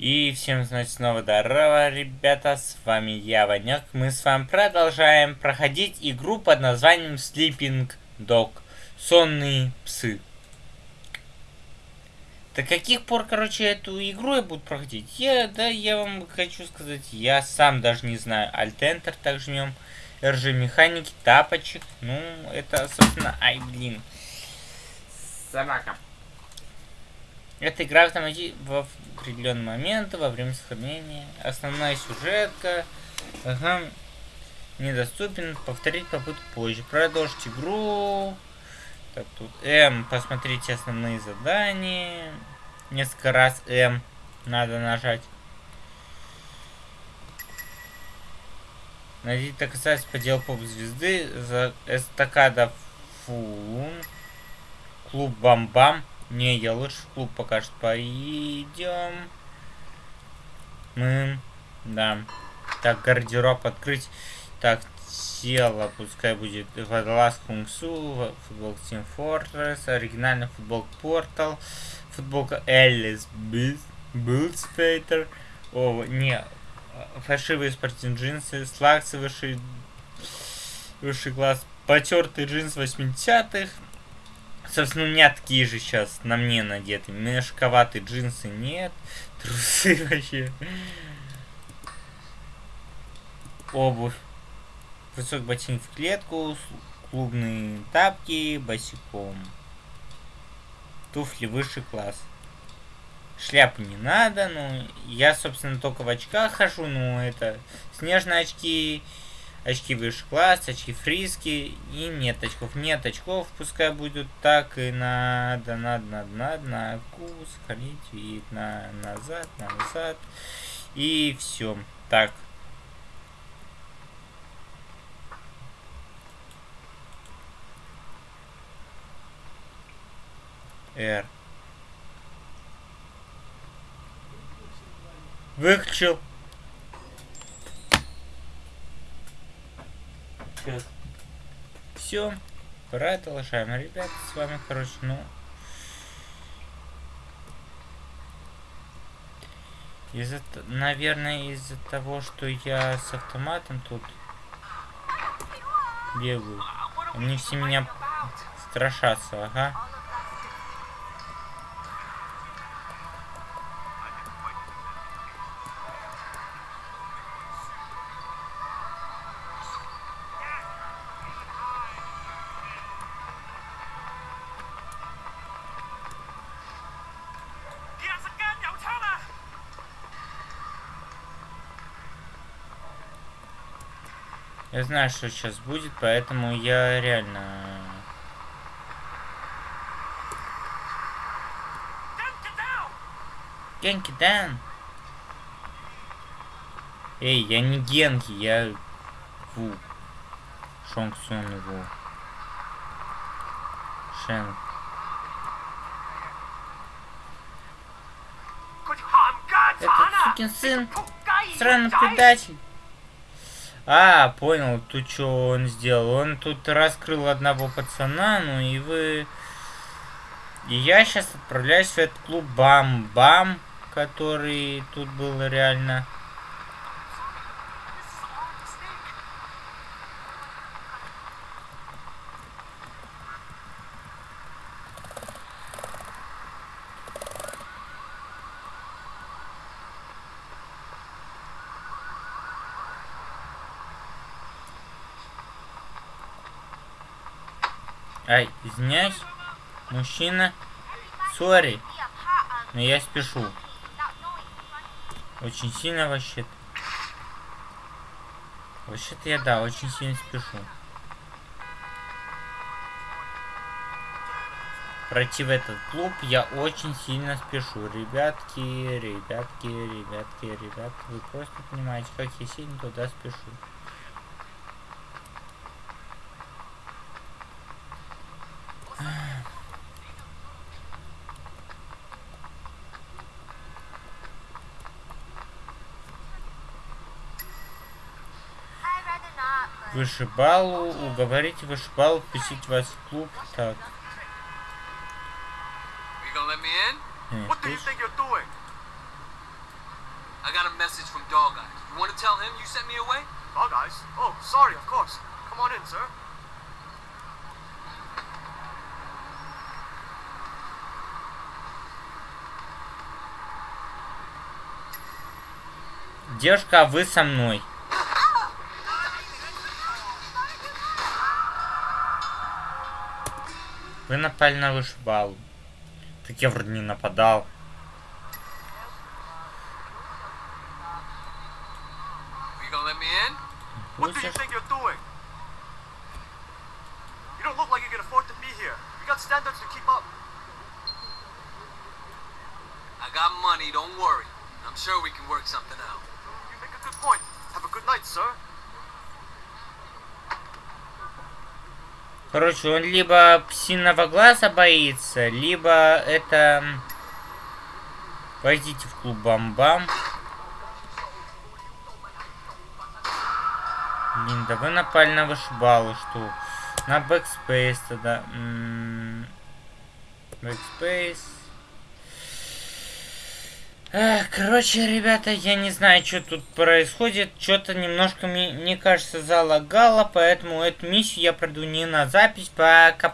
И всем, значит, снова здорово, ребята, с вами я, Ванек. Мы с вами продолжаем проходить игру под названием Sleeping Dog. Сонные псы. До каких пор, короче, эту игру я буду проходить? Я, да, я вам хочу сказать, я сам даже не знаю. Alt-Enter так жмем. RG механики, тапочек. Ну, это, собственно, ай, блин. Собака. Эта игра автомати в определенный момент во время сохранения. Основная сюжетка. Ага. Недоступен. Повторить попытку позже. Продолжить игру. Так, тут М. Посмотрите основные задания. Несколько раз М надо нажать. Найдите доказательства по делу поп-звезды за эстакада Фун. Клуб Бам-Бам. Не, я лучше в клуб пока что пойдем. Мы... Да. Так, гардероб открыть. Так, тело пускай будет водолаз Кунгсу, футбол Team Fortress, оригинальный футбол Портал, футболка Эллис Билдспейтер. О, не, фальшивые спортивные джинсы, слаксы высший, высший класс, потертый джинс 80-х, Собственно, у меня такие же сейчас на мне надеты. Мешковатые джинсы нет. Трусы вообще. Обувь. Высокий ботинок в клетку. Клубные тапки босиком. Туфли высший класс. Шляпу не надо, ну, я, собственно, только в очках хожу, ну, это снежные очки, очки выше класс, очки фриски и нет очков. Нет очков, пускай будет так и надо, надо, надо, надо, на кус, сохранить вид, на назад, назад и все. Так. R. Выключил. Сейчас. Все. Продолжаем, ребят. С вами, короче, ну... Из-за, наверное, из-за того, что я с автоматом тут бегаю. Они все меня страшатся, ага. Я знаю, что сейчас будет, поэтому я реально... Генки Дан! Эй, я не Генки, я... Ву. Шонг Сун Ву. Шен. Этот сукин сын, странный предатель. А, понял, тут что он сделал. Он тут раскрыл одного пацана, ну и вы... И я сейчас отправляюсь в этот клуб Бам-Бам, который тут был реально... Ай, извиняюсь. Мужчина. Сори. Но я спешу. Очень сильно вообще-то. Вообще-то я, да, очень сильно спешу. Пройти в этот клуб я очень сильно спешу. Ребятки, ребятки, ребятки, ребятки. Вы просто понимаете, как я сильно туда спешу. Вышибалу, уговорите вышибалу впустить вас в клуб. Так. Нет, I got a message from Dog Eyes. You want to tell him you sent me away? Dog eyes? Oh, sorry, of course. Come on in, sir. Девушка, а вы со мной. Вы напали на вышибалу. Так я вроде не нападал. Are you gonna let me in? What do you Пустишь? think you're doing? You don't look like you can afford to be here. We got standards to keep up. I got money, don't worry. I'm sure we can work something out. You make a good point. Have a good night, sir. Короче, он либо псиного глаза боится, либо это... Пойдите в клуб Бам-Бам. Блин, да вы напали на вышибалу, что? На backspace тогда. Backspace. Эх, короче, ребята, я не знаю, что тут происходит. Что-то немножко, мне, кажется, залагало, поэтому эту миссию я пройду не на запись, пока